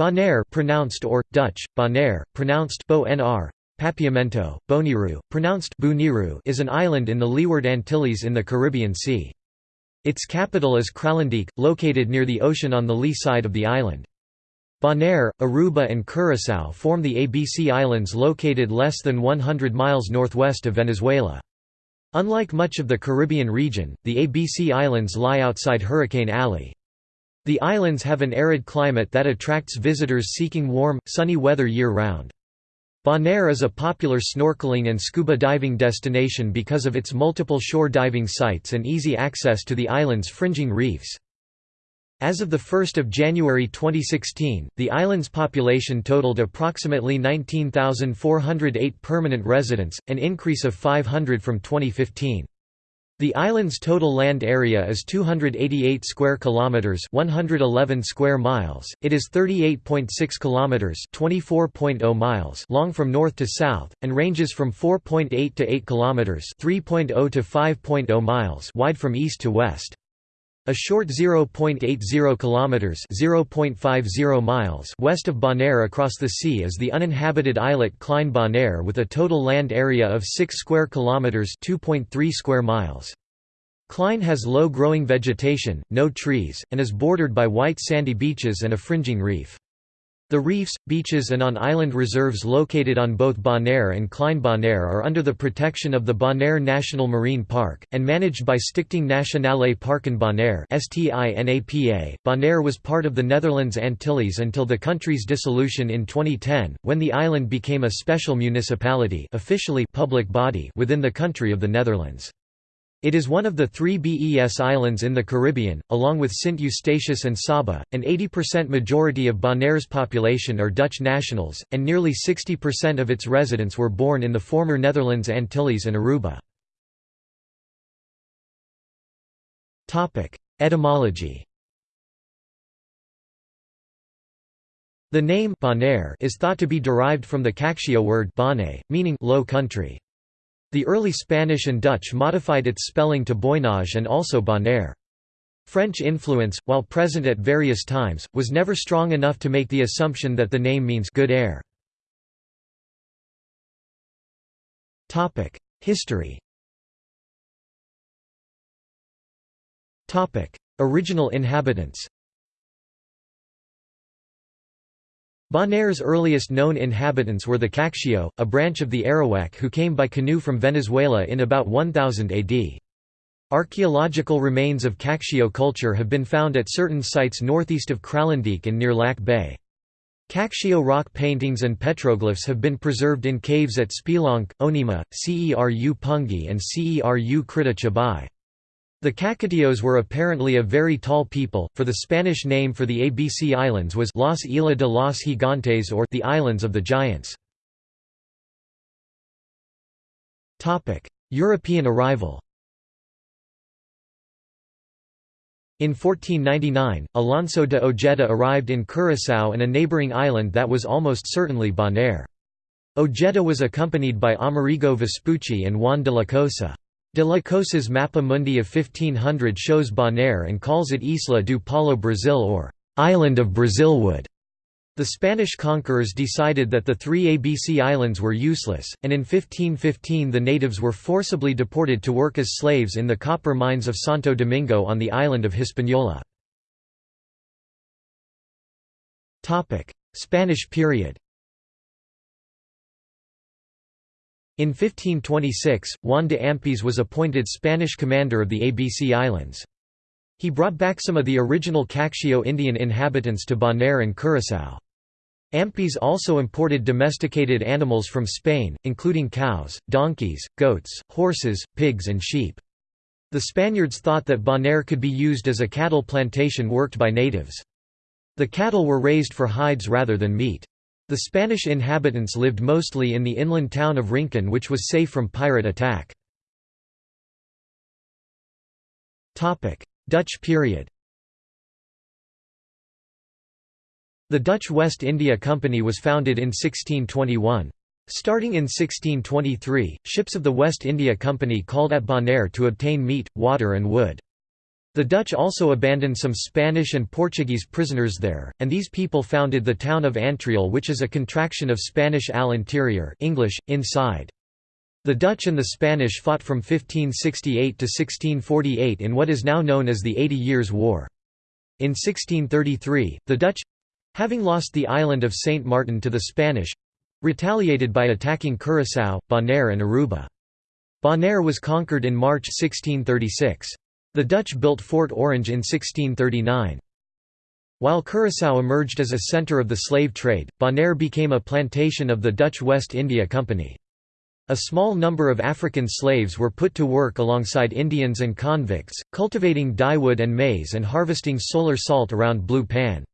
Bonaire pronounced or, Dutch, Bonaire, pronounced Bo -nr, Papiamento, Boniru, pronounced Buniru is an island in the Leeward Antilles in the Caribbean Sea. Its capital is Kralendijk, located near the ocean on the lee side of the island. Bonaire, Aruba and Curaçao form the ABC Islands located less than 100 miles northwest of Venezuela. Unlike much of the Caribbean region, the ABC Islands lie outside Hurricane Alley. The islands have an arid climate that attracts visitors seeking warm, sunny weather year-round. Bonaire is a popular snorkeling and scuba diving destination because of its multiple shore diving sites and easy access to the island's fringing reefs. As of 1 January 2016, the island's population totaled approximately 19,408 permanent residents, an increase of 500 from 2015. The island's total land area is 288 square kilometers, 111 square miles. It is 38.6 kilometers, 24.0 miles long from north to south and ranges from 4.8 to 8 kilometers, 3.0 to 5.0 miles wide from east to west. A short 0.80 kilometers (0.50 miles) west of Bonaire across the sea is the uninhabited islet Klein Bonaire with a total land area of 6 square kilometers (2.3 square miles). Klein has low-growing vegetation, no trees, and is bordered by white sandy beaches and a fringing reef. The reefs, beaches and on-island reserves located on both Bonaire and Klein Bonaire are under the protection of the Bonaire National Marine Park, and managed by Stichting Nationale Parken Bonaire Bonaire was part of the Netherlands Antilles until the country's dissolution in 2010, when the island became a special municipality officially public body within the country of the Netherlands. It is one of the three BES islands in the Caribbean, along with Sint Eustatius and Saba. An 80% majority of Bonaire's population are Dutch nationals, and nearly 60% of its residents were born in the former Netherlands Antilles and Aruba. Etymology The name Bonaire is thought to be derived from the Caquetio word bane, meaning low country. The early Spanish and Dutch modified its spelling to Boinage and also Bonaire. French influence, while present at various times, was never strong enough to make the assumption that the name means good air. History Original inhabitants Bonaire's earliest known inhabitants were the Caquetio, a branch of the Arawak who came by canoe from Venezuela in about 1000 AD. Archaeological remains of Caquetio culture have been found at certain sites northeast of Kralendijk and near Lac Bay. Caquetio rock paintings and petroglyphs have been preserved in caves at Spelonk, Onima, Ceru Pungi and Ceru Krita Chabai. The Caquetios were apparently a very tall people, for the Spanish name for the ABC Islands was Las Islas de los Gigantes or the Islands of the Giants. European arrival In 1499, Alonso de Ojeda arrived in Curaçao and a neighbouring island that was almost certainly Bonaire. Ojeda was accompanied by Amerigo Vespucci and Juan de la Cosa. De la Cosa's Mappa Mundi of 1500 shows Bonaire and calls it Isla do Palo Brazil or Island of Brazilwood. The Spanish conquerors decided that the three ABC islands were useless, and in 1515 the natives were forcibly deported to work as slaves in the copper mines of Santo Domingo on the island of Hispaniola. Spanish period In 1526, Juan de Ampíes was appointed Spanish commander of the ABC Islands. He brought back some of the original Caquetio Indian inhabitants to Bonaire and Curaçao. Ampíes also imported domesticated animals from Spain, including cows, donkeys, goats, horses, pigs and sheep. The Spaniards thought that Bonaire could be used as a cattle plantation worked by natives. The cattle were raised for hides rather than meat. The Spanish inhabitants lived mostly in the inland town of Rincon which was safe from pirate attack. Dutch period The Dutch West India Company was founded in 1621. Starting in 1623, ships of the West India Company called at Bonaire to obtain meat, water and wood. The Dutch also abandoned some Spanish and Portuguese prisoners there, and these people founded the town of Antriol which is a contraction of Spanish al interior English, inside. The Dutch and the Spanish fought from 1568 to 1648 in what is now known as the Eighty Years' War. In 1633, the Dutch—having lost the island of Saint Martin to the Spanish—retaliated by attacking Curaçao, Bonaire and Aruba. Bonaire was conquered in March 1636. The Dutch built Fort Orange in 1639. While Curaçao emerged as a centre of the slave trade, Bonaire became a plantation of the Dutch West India Company. A small number of African slaves were put to work alongside Indians and convicts, cultivating dyewood and maize and harvesting solar salt around Blue Pan.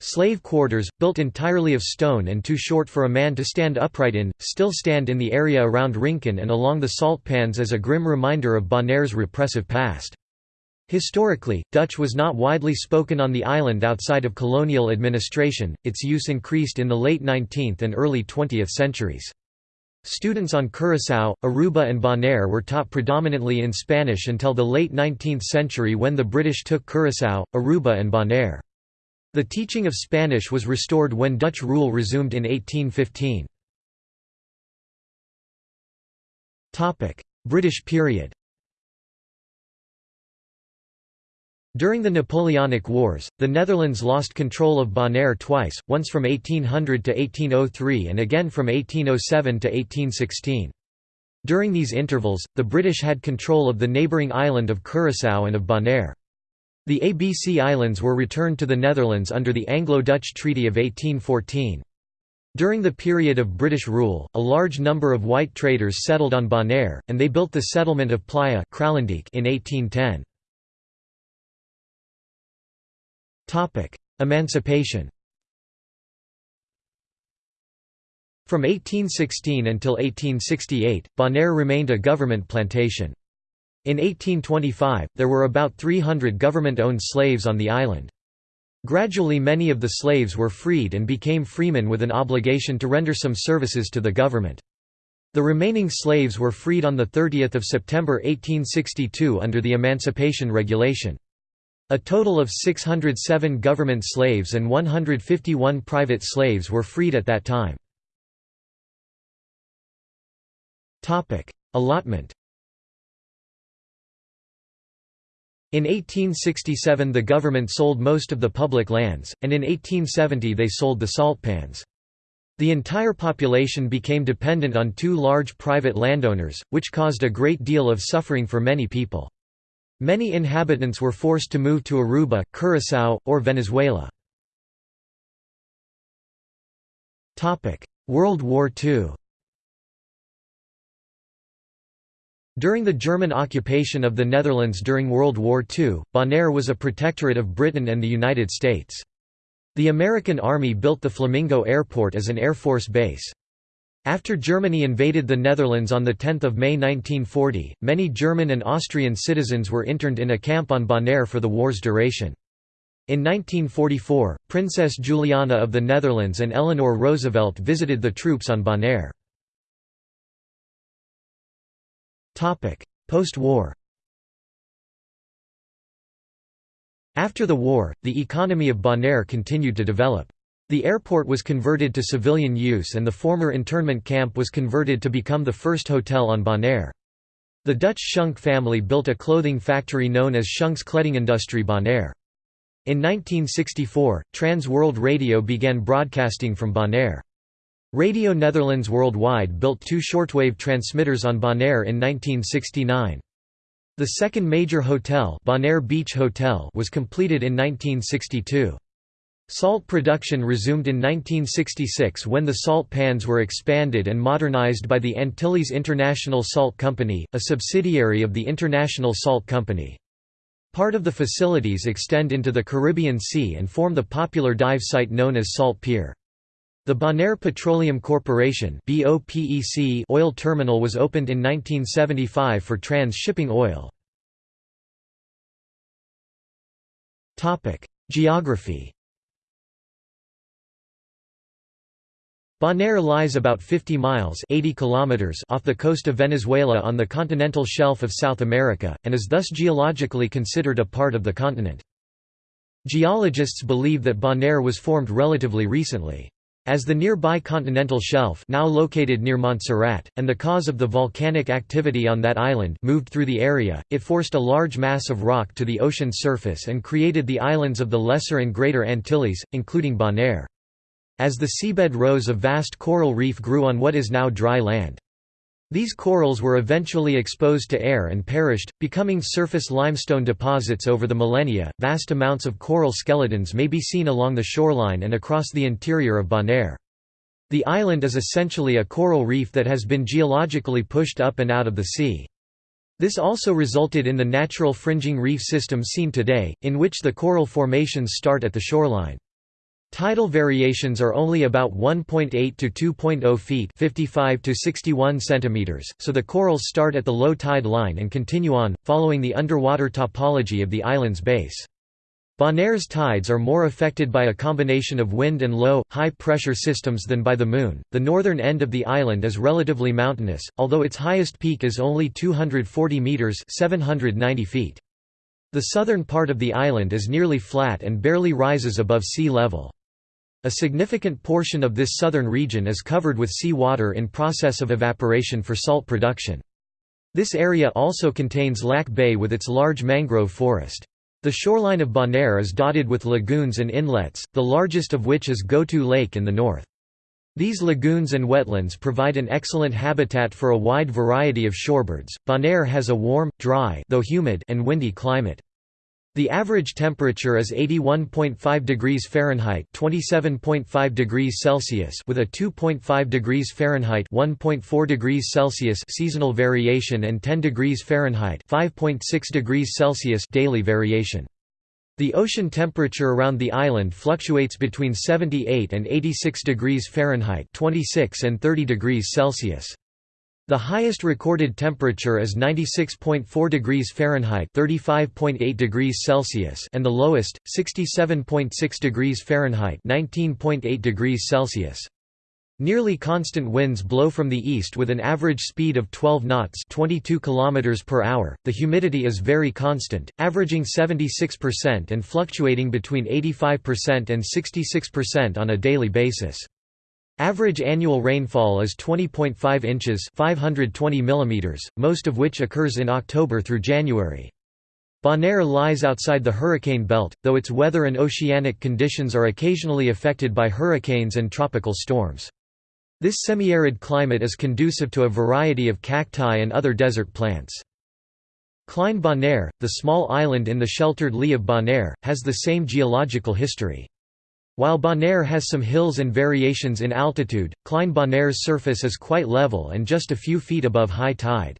Slave quarters, built entirely of stone and too short for a man to stand upright in, still stand in the area around Rincon and along the salt pans as a grim reminder of Bonaire's repressive past. Historically, Dutch was not widely spoken on the island outside of colonial administration, its use increased in the late 19th and early 20th centuries. Students on Curaçao, Aruba and Bonaire were taught predominantly in Spanish until the late 19th century when the British took Curaçao, Aruba and Bonaire. The teaching of Spanish was restored when Dutch rule resumed in 1815. British period During the Napoleonic Wars, the Netherlands lost control of Bonaire twice, once from 1800 to 1803 and again from 1807 to 1816. During these intervals, the British had control of the neighbouring island of Curaçao and of Bonaire. The ABC Islands were returned to the Netherlands under the Anglo-Dutch Treaty of 1814. During the period of British rule, a large number of white traders settled on Bonaire, and they built the settlement of Playa in 1810. Emancipation From 1816 until 1868, Bonaire remained a government plantation. In 1825, there were about 300 government-owned slaves on the island. Gradually many of the slaves were freed and became freemen with an obligation to render some services to the government. The remaining slaves were freed on 30 September 1862 under the Emancipation Regulation. A total of 607 government slaves and 151 private slaves were freed at that time. Allotment In 1867 the government sold most of the public lands, and in 1870 they sold the salt pans. The entire population became dependent on two large private landowners, which caused a great deal of suffering for many people. Many inhabitants were forced to move to Aruba, Curaçao, or Venezuela. World War II During the German occupation of the Netherlands during World War II, Bonaire was a protectorate of Britain and the United States. The American Army built the Flamingo Airport as an Air Force base. After Germany invaded the Netherlands on 10 May 1940, many German and Austrian citizens were interned in a camp on Bonaire for the war's duration. In 1944, Princess Juliana of the Netherlands and Eleanor Roosevelt visited the troops on Bonaire. Post-war After the war, the economy of Bonaire continued to develop. The airport was converted to civilian use and the former internment camp was converted to become the first hotel on Bonaire. The Dutch Schunk family built a clothing factory known as Schunk's Kledingindustrie Bonaire. In 1964, Trans World Radio began broadcasting from Bonaire. Radio Netherlands Worldwide built two shortwave transmitters on Bonaire in 1969. The second major hotel, Bonaire Beach Hotel was completed in 1962. Salt production resumed in 1966 when the salt pans were expanded and modernized by the Antilles International Salt Company, a subsidiary of the International Salt Company. Part of the facilities extend into the Caribbean Sea and form the popular dive site known as Salt Pier. The Bonaire Petroleum Corporation oil terminal was opened in 1975 for trans-shipping oil. Geography Bonaire lies about 50 miles 80 kilometers off the coast of Venezuela on the continental shelf of South America, and is thus geologically considered a part of the continent. Geologists believe that Bonaire was formed relatively recently. As the nearby continental shelf now located near Montserrat, and the cause of the volcanic activity on that island moved through the area, it forced a large mass of rock to the ocean surface and created the islands of the Lesser and Greater Antilles, including Bonaire. As the seabed rose a vast coral reef grew on what is now dry land. These corals were eventually exposed to air and perished, becoming surface limestone deposits over the millennia. Vast amounts of coral skeletons may be seen along the shoreline and across the interior of Bonaire. The island is essentially a coral reef that has been geologically pushed up and out of the sea. This also resulted in the natural fringing reef system seen today, in which the coral formations start at the shoreline. Tidal variations are only about 1.8 to 2.0 feet 55 to 61 centimeters, so the corals start at the low tide line and continue on, following the underwater topology of the island's base. Bonaire's tides are more affected by a combination of wind and low, high pressure systems than by the moon. The northern end of the island is relatively mountainous, although its highest peak is only 240 meters (790 feet). The southern part of the island is nearly flat and barely rises above sea level. A significant portion of this southern region is covered with sea water in process of evaporation for salt production. This area also contains Lac Bay with its large mangrove forest. The shoreline of Bonaire is dotted with lagoons and inlets, the largest of which is Gotu Lake in the north. These lagoons and wetlands provide an excellent habitat for a wide variety of shorebirds. Bonaire has a warm, dry, though humid, and windy climate. The average temperature is 81.5 degrees Fahrenheit, 27.5 degrees Celsius, with a 2.5 degrees Fahrenheit, 1.4 degrees Celsius seasonal variation and 10 degrees Fahrenheit, 5.6 degrees Celsius daily variation. The ocean temperature around the island fluctuates between 78 and 86 degrees Fahrenheit, 26 and 30 degrees Celsius. The highest recorded temperature is 96.4 degrees Fahrenheit (35.8 degrees Celsius) and the lowest 67.6 degrees Fahrenheit (19.8 degrees Celsius). Nearly constant winds blow from the east with an average speed of 12 knots 22 km per hour. .The humidity is very constant, averaging 76% and fluctuating between 85% and 66% on a daily basis. Average annual rainfall is 20.5 inches 520 mm, most of which occurs in October through January. Bonaire lies outside the hurricane belt, though its weather and oceanic conditions are occasionally affected by hurricanes and tropical storms. This semi-arid climate is conducive to a variety of cacti and other desert plants. Klein Bonaire, the small island in the sheltered lee of Bonaire, has the same geological history. While Bonaire has some hills and variations in altitude, Klein Bonaire's surface is quite level and just a few feet above high tide.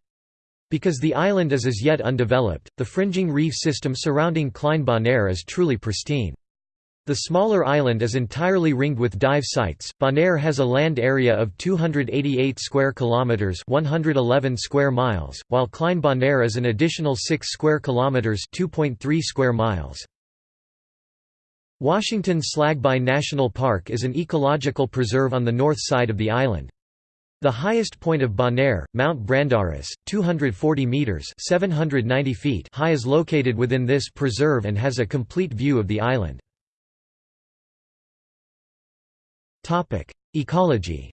Because the island is as yet undeveloped, the fringing reef system surrounding Klein Bonaire is truly pristine. The smaller island is entirely ringed with dive sites. Bonaire has a land area of 288 square kilometers, 111 square miles, while Klein Bonaire is an additional 6 square kilometers, 2.3 square miles. Washington Slagbaai National Park is an ecological preserve on the north side of the island. The highest point of Bonaire, Mount Brandaris, 240 meters (790 feet) high is located within this preserve and has a complete view of the island. Topic: Ecology.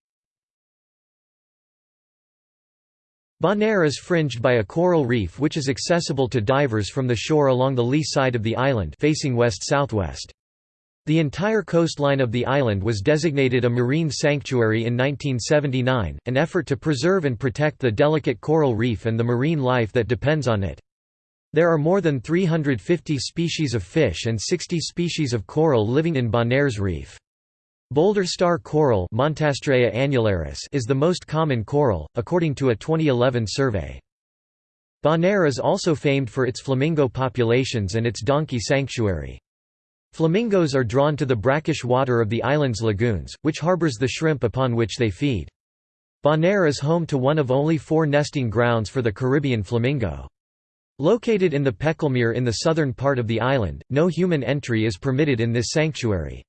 Bonaire is fringed by a coral reef which is accessible to divers from the shore along the lee side of the island facing west-southwest. The entire coastline of the island was designated a marine sanctuary in 1979, an effort to preserve and protect the delicate coral reef and the marine life that depends on it. There are more than 350 species of fish and 60 species of coral living in Bonaire's reef. Boulder star coral annularis is the most common coral, according to a 2011 survey. Bonaire is also famed for its flamingo populations and its donkey sanctuary. Flamingos are drawn to the brackish water of the island's lagoons, which harbors the shrimp upon which they feed. Bonaire is home to one of only four nesting grounds for the Caribbean flamingo. Located in the Pekelmeer in the southern part of the island, no human entry is permitted in this sanctuary.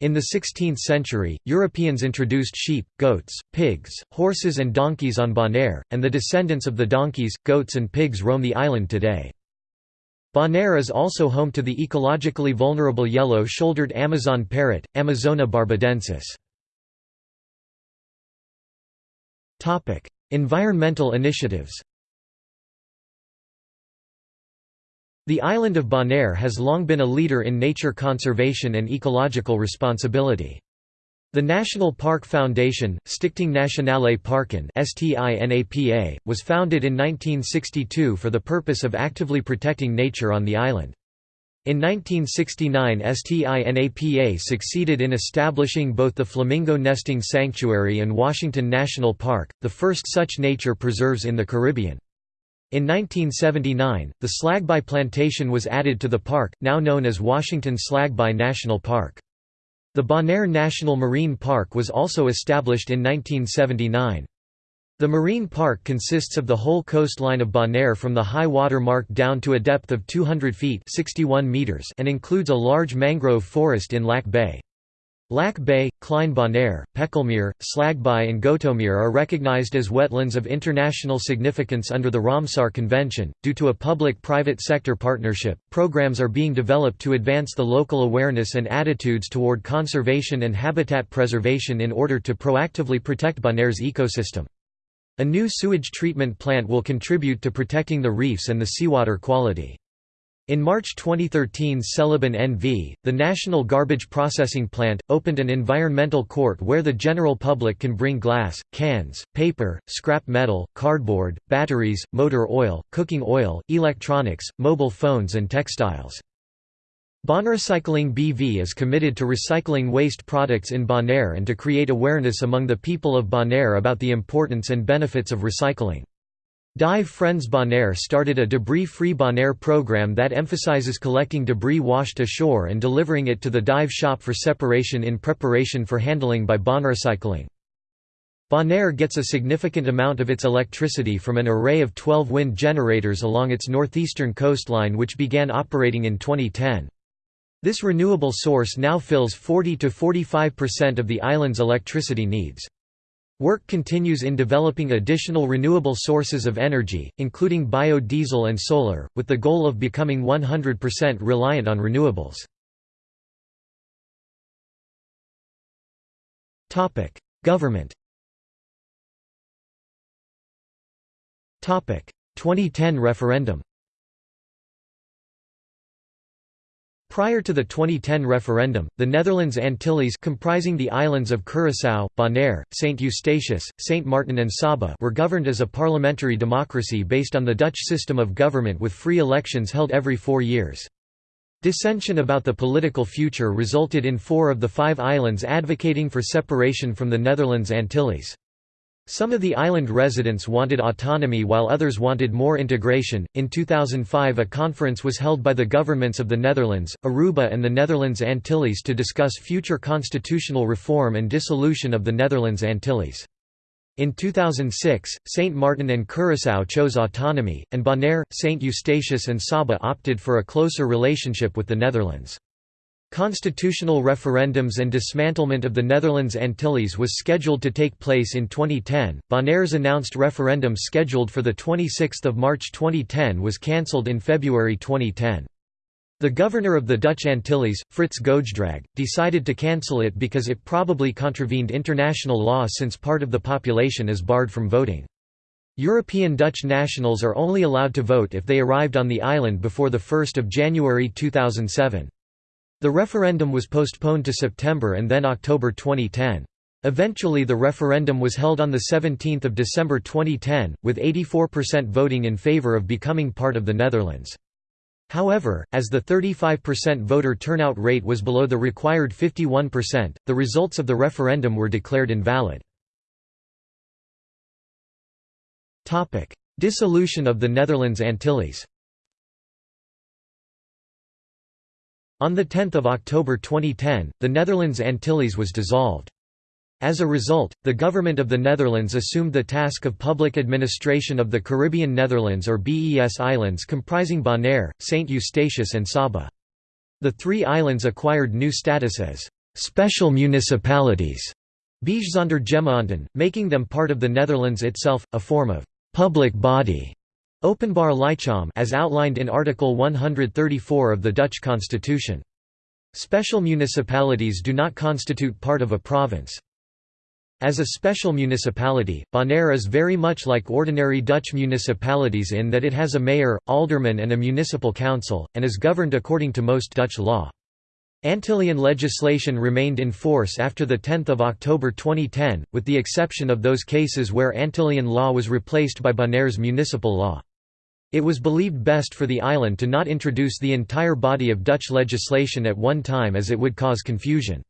In the 16th century, Europeans introduced sheep, goats, pigs, horses and donkeys on Bonaire, and the descendants of the donkeys, goats and pigs roam the island today. Bonaire is also home to the ecologically vulnerable yellow-shouldered Amazon parrot, Amazona barbadensis. environmental initiatives The island of Bonaire has long been a leader in nature conservation and ecological responsibility. The National Park Foundation, Stichting Nationale Parken was founded in 1962 for the purpose of actively protecting nature on the island. In 1969 STINAPA succeeded in establishing both the Flamingo Nesting Sanctuary and Washington National Park, the first such nature preserves in the Caribbean. In 1979, the Slagbaai Plantation was added to the park, now known as Washington Slagbaai National Park. The Bonaire National Marine Park was also established in 1979. The marine park consists of the whole coastline of Bonaire from the high water mark down to a depth of 200 feet 61 meters and includes a large mangrove forest in Lac Bay. Lac Bay, Klein Bonaire, Pekelmeer, Slagbaai and Gotomeer are recognized as wetlands of international significance under the Ramsar Convention. Due to a public-private sector partnership, programs are being developed to advance the local awareness and attitudes toward conservation and habitat preservation in order to proactively protect Bonaire's ecosystem. A new sewage treatment plant will contribute to protecting the reefs and the seawater quality. In March 2013 Selibon NV, the National Garbage Processing Plant, opened an environmental court where the general public can bring glass, cans, paper, scrap metal, cardboard, batteries, motor oil, cooking oil, electronics, mobile phones and textiles. Bonrecycling BV is committed to recycling waste products in Bonaire and to create awareness among the people of Bonaire about the importance and benefits of recycling. Dive Friends Bonaire started a debris-free Bonaire program that emphasizes collecting debris washed ashore and delivering it to the dive shop for separation in preparation for handling by Bonrecycling. Bonaire gets a significant amount of its electricity from an array of 12 wind generators along its northeastern coastline which began operating in 2010. This renewable source now fills 40–45% of the island's electricity needs. Work continues in developing additional renewable sources of energy, including biodiesel and solar, with the goal of becoming 100% reliant on renewables. Government 2010 referendum Prior to the 2010 referendum, the Netherlands Antilles comprising the islands of Curaçao, Bonaire, Saint Eustatius, Saint Martin and Saba were governed as a parliamentary democracy based on the Dutch system of government with free elections held every four years. Dissension about the political future resulted in four of the five islands advocating for separation from the Netherlands Antilles. Some of the island residents wanted autonomy while others wanted more integration. In 2005, a conference was held by the governments of the Netherlands, Aruba, and the Netherlands Antilles to discuss future constitutional reform and dissolution of the Netherlands Antilles. In 2006, Saint Martin and Curaçao chose autonomy, and Bonaire, Saint Eustatius, and Saba opted for a closer relationship with the Netherlands. Constitutional referendums and dismantlement of the Netherlands Antilles was scheduled to take place in 2010. Bonaire's announced referendum scheduled for the 26th of March 2010 was cancelled in February 2010. The governor of the Dutch Antilles, Frits Goedgedrag, decided to cancel it because it probably contravened international law since part of the population is barred from voting. European Dutch nationals are only allowed to vote if they arrived on the island before 1 January 2007. The referendum was postponed to September and then October 2010. Eventually the referendum was held on 17 December 2010, with 84% voting in favour of becoming part of the Netherlands. However, as the 35% voter turnout rate was below the required 51%, the results of the referendum were declared invalid. Dissolution of the Netherlands Antilles On 10 October 2010, the Netherlands Antilles was dissolved. As a result, the government of the Netherlands assumed the task of public administration of the Caribbean Netherlands or BES Islands comprising Bonaire, St. Eustatius and Saba. The three islands acquired new status as special municipalities, Bijzondergemeenten, making them part of the Netherlands itself, a form of public body Openbaar lichaam as outlined in Article 134 of the Dutch constitution. Special municipalities do not constitute part of a province. As a special municipality, Bonaire is very much like ordinary Dutch municipalities in that it has a mayor, alderman and a municipal council, and is governed according to most Dutch law. Antillian legislation remained in force after 10 October 2010, with the exception of those cases where Antillian law was replaced by Bonaire's municipal law. It was believed best for the island to not introduce the entire body of Dutch legislation at one time as it would cause confusion.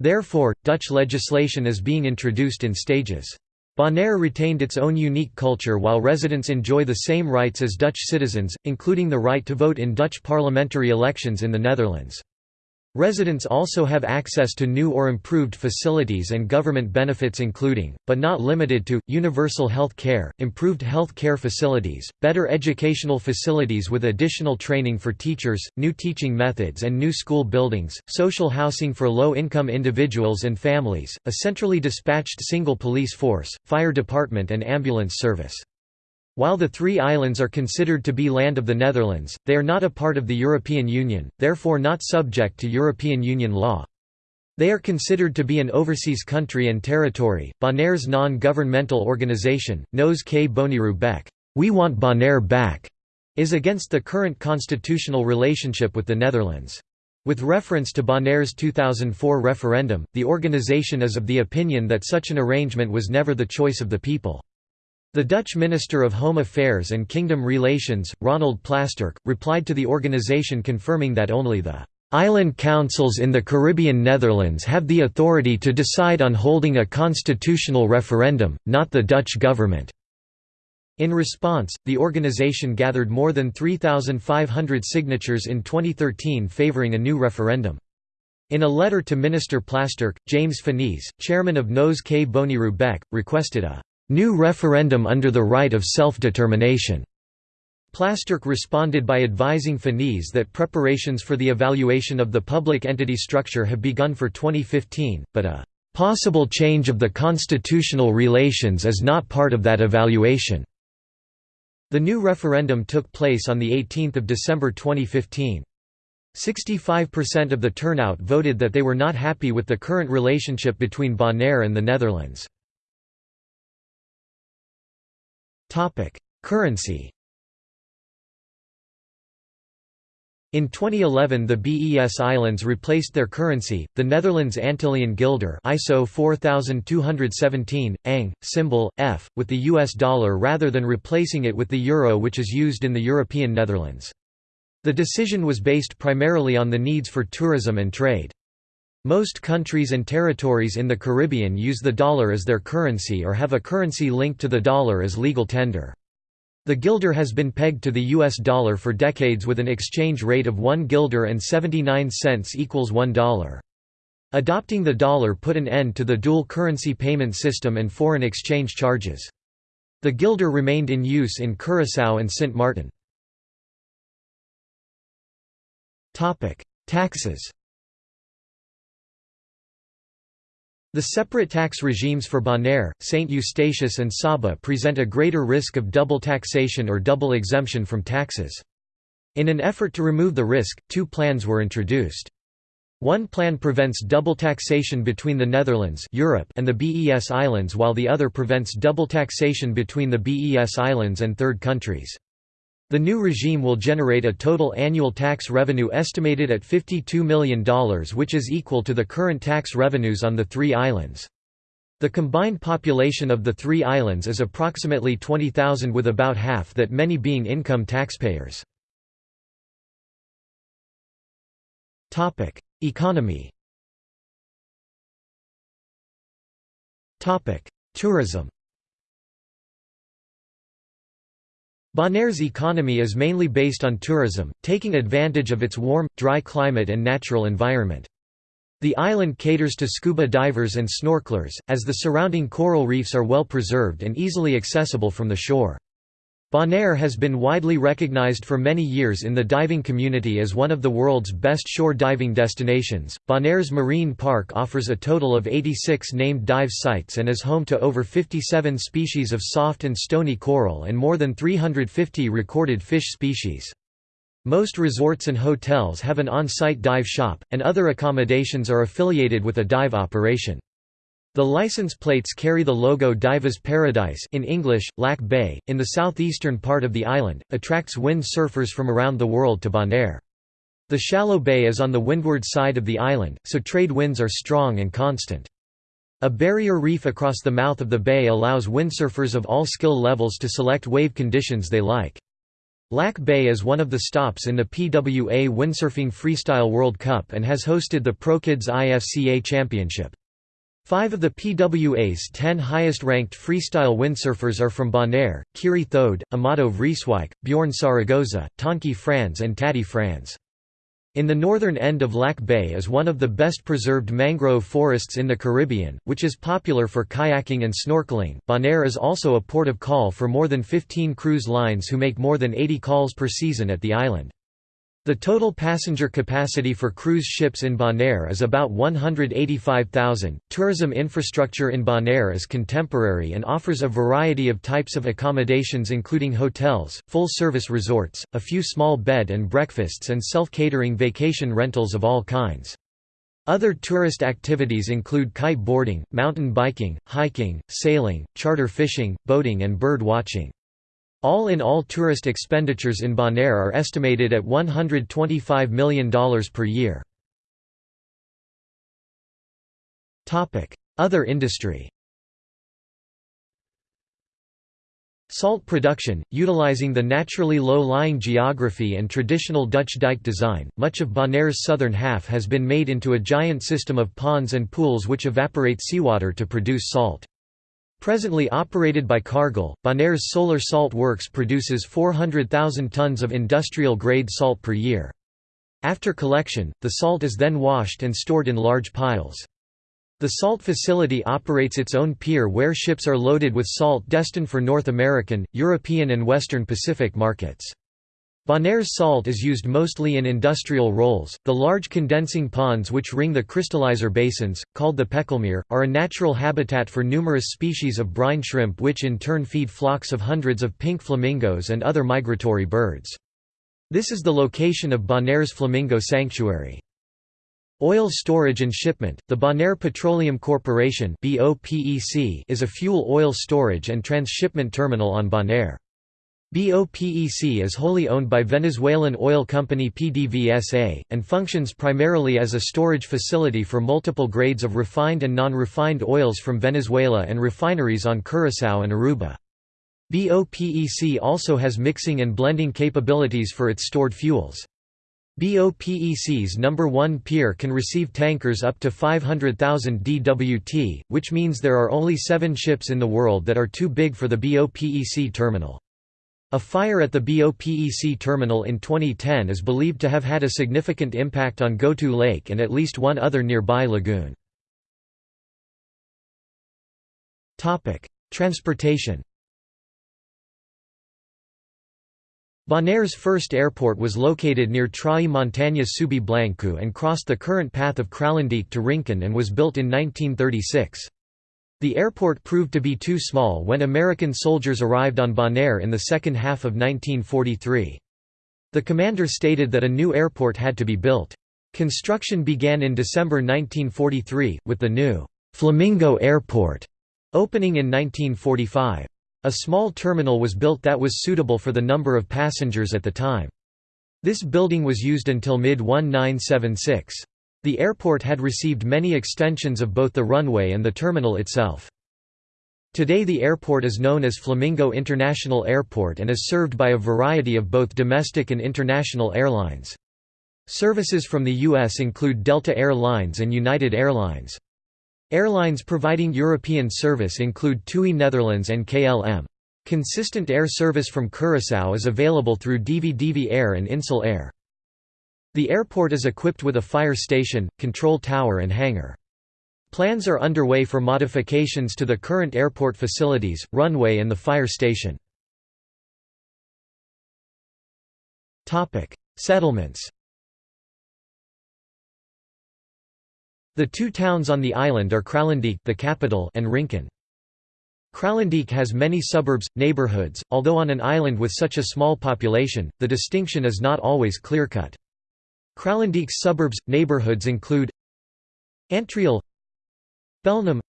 Therefore, Dutch legislation is being introduced in stages. Bonaire retained its own unique culture while residents enjoy the same rights as Dutch citizens, including the right to vote in Dutch parliamentary elections in the Netherlands. Residents also have access to new or improved facilities and government benefits including, but not limited to, universal health care, improved health care facilities, better educational facilities with additional training for teachers, new teaching methods and new school buildings, social housing for low-income individuals and families, a centrally dispatched single police force, fire department and ambulance service. While the three islands are considered to be land of the Netherlands, they are not a part of the European Union, therefore not subject to European Union law. They are considered to be an overseas country and territory. Bonaire's non-governmental organization, Nos Ke Boneiru Bek, We Want Bonaire Back, is against the current constitutional relationship with the Netherlands. With reference to Bonaire's 2004 referendum, the organization is of the opinion that such an arrangement was never the choice of the people. The Dutch Minister of Home Affairs and Kingdom Relations, Ronald Plasterk, replied to the organization confirming that only the Island councils in the Caribbean Netherlands have the authority to decide on holding a constitutional referendum, not the Dutch government. In response, the organization gathered more than 3,500 signatures in 2013 favouring a new referendum. In a letter to Minister Plasterk, James Finies, chairman of Nos Ke Boneiru Bek, requested a new referendum under the right of self-determination. Plasterk responded by advising Finies that preparations for the evaluation of the public entity structure have begun for 2015, but a possible change of the constitutional relations is not part of that evaluation. The new referendum took place on 18 December 2015. 65% of the turnout voted that they were not happy with the current relationship between Bonaire and the Netherlands. Currency In 2011 the BES Islands replaced their currency, the Netherlands Antillian Guilder ISO 4217, ANG, symbol, F, with the US dollar rather than replacing it with the euro which is used in the European Netherlands. The decision was based primarily on the needs for tourism and trade. Most countries and territories in the Caribbean use the dollar as their currency or have a currency linked to the dollar as legal tender. The guilder has been pegged to the US dollar for decades with an exchange rate of 1 guilder and 79 cents equals $1. Adopting the dollar put an end to the dual currency payment system and foreign exchange charges. The guilder remained in use in Curaçao and Sint Maarten. Taxes The separate tax regimes for Bonaire, St. Eustatius and Saba present a greater risk of double taxation or double exemption from taxes. In an effort to remove the risk, two plans were introduced. One plan prevents double taxation between the Netherlands Europe and the BES Islands while the other prevents double taxation between the BES Islands and third countries. The new regime will generate a total annual tax revenue estimated at $52 million which is equal to the current tax revenues on the three islands. The combined population of the three islands is approximately 20,000 with about half that many being income taxpayers. Economy Tourism Bonaire's economy is mainly based on tourism, taking advantage of its warm, dry climate and natural environment. The island caters to scuba divers and snorkelers, as the surrounding coral reefs are well preserved and easily accessible from the shore. Bonaire has been widely recognized for many years in the diving community as one of the world's best shore diving destinations. Bonaire's marine park offers a total of 86 named dive sites and is home to over 57 species of soft and stony coral and more than 350 recorded fish species. Most resorts and hotels have an on-site dive shop, and other accommodations are affiliated with a dive operation. The license plates carry the logo Diver's Paradise in English, Lac Bay, in the southeastern part of the island, attracts wind surfers from around the world to Bonaire. The shallow bay is on the windward side of the island, so trade winds are strong and constant. A barrier reef across the mouth of the bay allows windsurfers of all skill levels to select wave conditions they like. Lac Bay is one of the stops in the PWA Windsurfing Freestyle World Cup and has hosted the ProKids IFCA Championship. Five of the PWA's ten highest-ranked freestyle windsurfers are from Bonaire, Kiri Thode, Amado Vrieswijk, Bjorn Saragoza, Tonki Frans and Taddy Frans. In the northern end of Lac Bay is one of the best preserved mangrove forests in the Caribbean, which is popular for kayaking and snorkeling. Bonaire is also a port of call for more than 15 cruise lines who make more than 80 calls per season at the island. The total passenger capacity for cruise ships in Bonaire is about 185,000. Tourism infrastructure in Bonaire is contemporary and offers a variety of types of accommodations including hotels, full-service resorts, a few small bed and breakfasts and self-catering vacation rentals of all kinds. Other tourist activities include kite boarding, mountain biking, hiking, sailing, charter fishing, boating and bird watching. All in all tourist expenditures in Bonaire are estimated at $125 million per year. Other industry Salt production, utilizing the naturally low-lying geography and traditional Dutch dike design, much of Bonaire's southern half has been made into a giant system of ponds and pools which evaporate seawater to produce salt. Presently operated by Cargill, Bonaire's Solar Salt Works produces 400,000 tons of industrial-grade salt per year. After collection, the salt is then washed and stored in large piles. The salt facility operates its own pier where ships are loaded with salt destined for North American, European and Western Pacific markets. Bonaire's salt is used mostly in industrial rolls. The large condensing ponds which ring the crystallizer basins, called the Pekelmeer, are a natural habitat for numerous species of brine shrimp which in turn feed flocks of hundreds of pink flamingos and other migratory birds. This is the location of Bonaire's Flamingo Sanctuary. Oil storage and shipment The Bonaire Petroleum Corporation is a fuel oil storage and transshipment terminal on Bonaire. BOPEC is wholly owned by Venezuelan oil company PDVSA, and functions primarily as a storage facility for multiple grades of refined and non-refined oils from Venezuela and refineries on Curaçao and Aruba. BOPEC also has mixing and blending capabilities for its stored fuels. BOPEC's number 1 pier can receive tankers up to 500,000 DWT, which means there are only seven ships in the world that are too big for the BOPEC terminal. A fire at the BOPEC terminal in 2010 is believed to have had a significant impact on Gotu Lake and at least one other nearby lagoon. Transportation Bonaire's first airport was located near Traí Montaña Subi Blanco and crossed the current path of Kralendijk to Rincon and was built in 1936. The airport proved to be too small when American soldiers arrived on Bonaire in the second half of 1943. The commander stated that a new airport had to be built. Construction began in December 1943, with the new Flamingo Airport opening in 1945. A small terminal was built that was suitable for the number of passengers at the time. This building was used until mid-1976. The airport had received many extensions of both the runway and the terminal itself. Today the airport is known as Flamingo International Airport and is served by a variety of both domestic and international airlines. Services from the U.S. include Delta Air Lines and United Airlines. Airlines providing European service include TUI Netherlands and KLM. Consistent air service from Curaçao is available through DV Air and Insel Air. The airport is equipped with a fire station, control tower and hangar. Plans are underway for modifications to the current airport facilities, runway and the fire station. Settlements The two towns on the island are Kralendijk the capital and Rincon. Kralendijk has many suburbs, neighborhoods, although on an island with such a small population, the distinction is not always clear-cut. Kralendijk's suburbs, neighborhoods include Antriol Belnem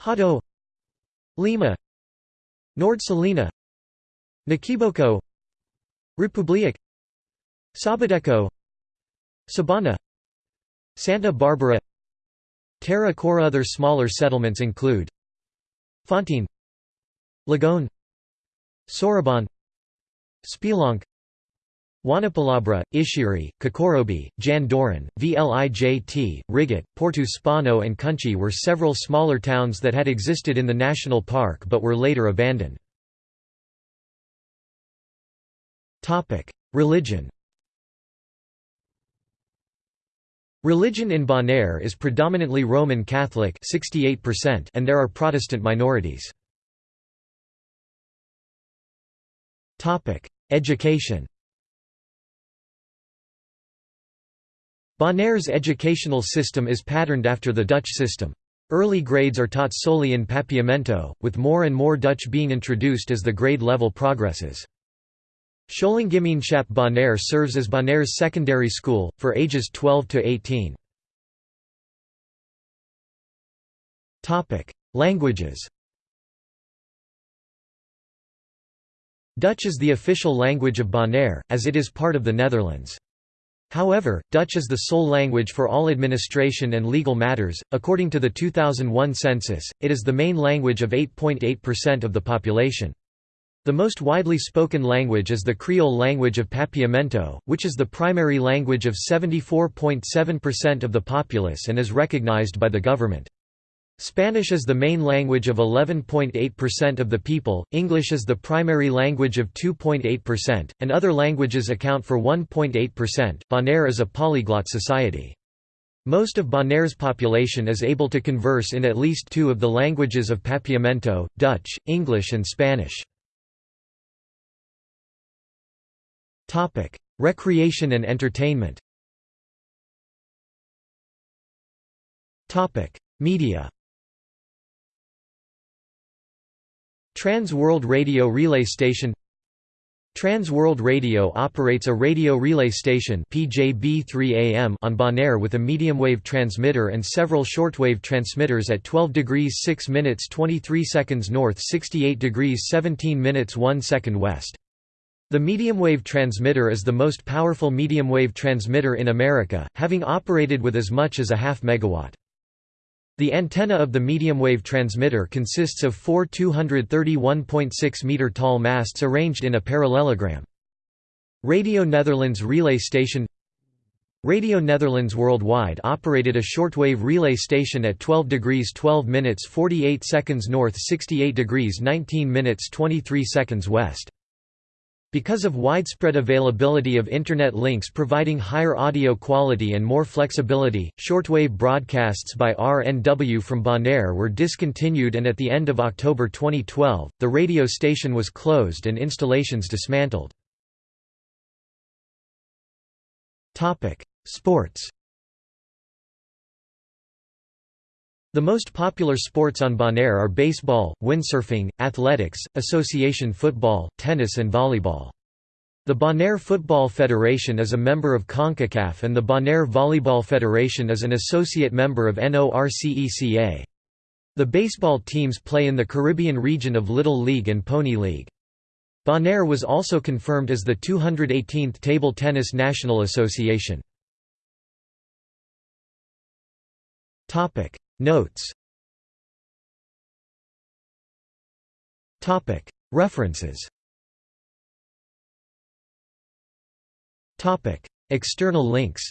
Hato Lima Nord Salina, Nikiboko Republiek Sabadeko Sabana Santa Barbara Terra Cora. Other smaller settlements include Fontein Lagone Sorobon Spelonk Wanapalabra, Ishiri, Kokorobi, Jan Doran, Vlijt, Rigat, Porto Spano and Kunchi were several smaller towns that had existed in the national park but were later abandoned. Religion Religion in Bonaire is predominantly Roman Catholic 68% and there are Protestant minorities. Education Bonaire's educational system is patterned after the Dutch system. Early grades are taught solely in Papiamento, with more and more Dutch being introduced as the grade level progresses. Scholengemeenschap Bonaire serves as Bonaire's secondary school, for ages 12 to 18. Languages Dutch is the official language of Bonaire, as it is part of the Netherlands. However, Dutch is the sole language for all administration and legal matters. According to the 2001 census, it is the main language of 8.8% of the population. The most widely spoken language is the Creole language of Papiamento, which is the primary language of 74.7% of the populace and is recognized by the government. Spanish is the main language of 11.8% of the people, English is the primary language of 2.8%, and other languages account for 1.8%. Bonaire is a polyglot society. Most of Bonaire's population is able to converse in at least two of the languages of Papiamento, Dutch, English and Spanish. Recreation and entertainment. Media. Trans World Radio Relay Station Trans World Radio operates a radio relay station PJB3AM on Bonaire with a medium-wave transmitter and several shortwave transmitters at 12 degrees 6 minutes 23 seconds north 68 degrees 17 minutes 1 second west. The medium-wave transmitter is the most powerful medium-wave transmitter in America, having operated with as much as a half megawatt. The antenna of the medium-wave transmitter consists of four 231.6 meter tall masts arranged in a parallelogram. Radio Netherlands relay station Radio Netherlands Worldwide operated a shortwave relay station at 12 degrees 12 minutes 48 seconds north 68 degrees 19 minutes 23 seconds west. Because of widespread availability of Internet links providing higher audio quality and more flexibility, shortwave broadcasts by RNW from Bonaire were discontinued and at the end of October 2012, the radio station was closed and installations dismantled. Sports The most popular sports on Bonaire are baseball, windsurfing, athletics, association football, tennis and volleyball. The Bonaire Football Federation is a member of CONCACAF and the Bonaire Volleyball Federation is an associate member of NORCECA. The baseball teams play in the Caribbean region of Little League and Pony League. Bonaire was also confirmed as the 218th Table Tennis National Association. Notes. References. External links.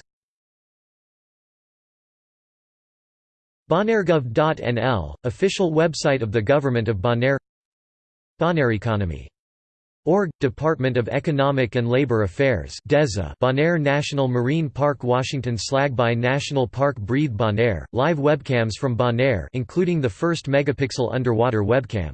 Bonairegov.nl, official website of the Government of Bonaire. Bonaire Economy Org, Department of Economic and Labor Affairs DEZA Bonaire National Marine Park Washington Slagbaai National Park Breathe Bonaire, live webcams from Bonaire including the first megapixel underwater webcam